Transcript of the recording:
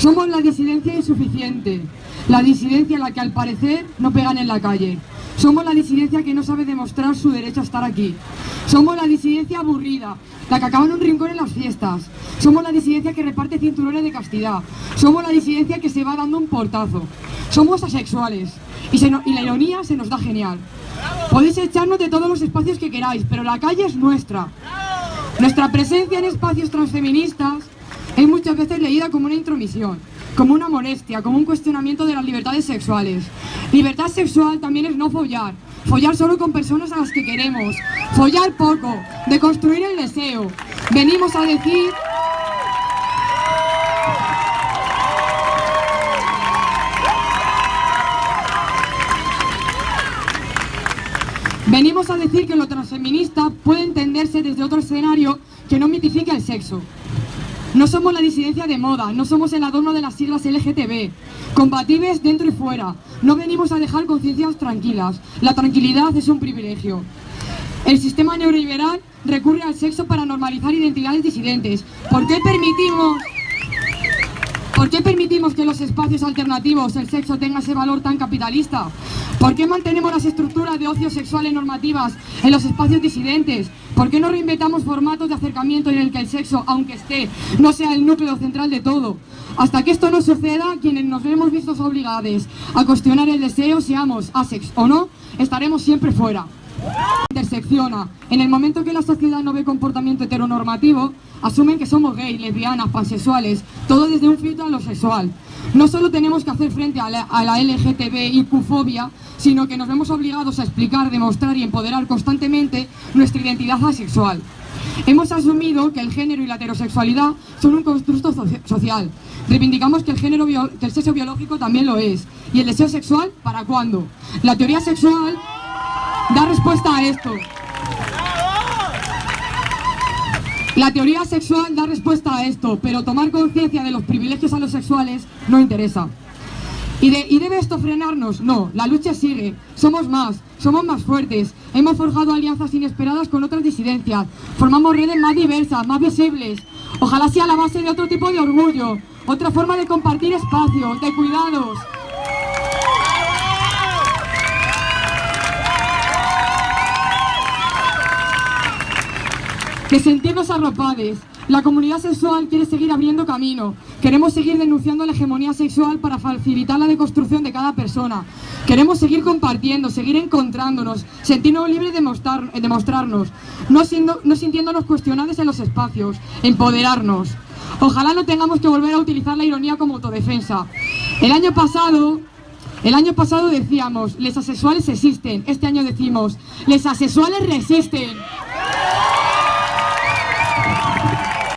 Somos la disidencia insuficiente, la disidencia a la que al parecer no pegan en la calle. Somos la disidencia que no sabe demostrar su derecho a estar aquí. Somos la disidencia aburrida, la que acaba en un rincón en las fiestas. Somos la disidencia que reparte cinturones de castidad. Somos la disidencia que se va dando un portazo. Somos asexuales. Y, y la ironía se nos da genial. Podéis echarnos de todos los espacios que queráis, pero la calle es nuestra. Nuestra presencia en espacios transfeministas es muchas veces leída como una intromisión, como una molestia, como un cuestionamiento de las libertades sexuales. Libertad sexual también es no follar, follar solo con personas a las que queremos, follar poco, de construir el deseo. Venimos a decir... Venimos a decir que lo transfeminista puede entenderse desde otro escenario que no mitifique el sexo. No somos la disidencia de moda, no somos el adorno de las siglas LGTB. Combatives dentro y fuera. No venimos a dejar conciencias tranquilas. La tranquilidad es un privilegio. El sistema neoliberal recurre al sexo para normalizar identidades disidentes. ¿Por qué permitimos... ¿Por qué permitimos que los espacios alternativos el sexo tenga ese valor tan capitalista? ¿Por qué mantenemos las estructuras de ocio sexuales normativas en los espacios disidentes? ¿Por qué no reinventamos formatos de acercamiento en el que el sexo, aunque esté, no sea el núcleo central de todo? Hasta que esto no suceda, quienes nos vemos vistos obligados a cuestionar el deseo, seamos asex o no, estaremos siempre fuera intersecciona. En el momento que la sociedad no ve comportamiento heteronormativo, asumen que somos gays, lesbianas, pansexuales, todo desde un filtro a lo sexual. No solo tenemos que hacer frente a la, a la LGTBIQ-fobia, sino que nos vemos obligados a explicar, demostrar y empoderar constantemente nuestra identidad asexual. Hemos asumido que el género y la heterosexualidad son un constructo social. Reivindicamos que el, género que el sexo biológico también lo es. ¿Y el deseo sexual para cuándo? La teoría sexual da respuesta a esto. La teoría sexual da respuesta a esto, pero tomar conciencia de los privilegios a los sexuales no interesa. ¿Y, ¿Y, debe esto frenarnos? No, la lucha sigue. Somos más, somos más fuertes. Hemos forjado alianzas inesperadas con otras disidencias. Formamos redes más diversas, más visibles. Ojalá sea la base de otro tipo de orgullo, otra forma de compartir espacios, de cuidados. De sentirnos arropades. La comunidad sexual quiere seguir abriendo camino. Queremos seguir denunciando la hegemonía sexual para facilitar la deconstrucción de cada persona. Queremos seguir compartiendo, seguir encontrándonos, sentirnos libres de, mostrar, de mostrarnos, no, siendo, no sintiéndonos cuestionados en los espacios, empoderarnos. Ojalá no tengamos que volver a utilizar la ironía como autodefensa. El año pasado el año pasado decíamos, les asexuales existen. Este año decimos, les asexuales resisten.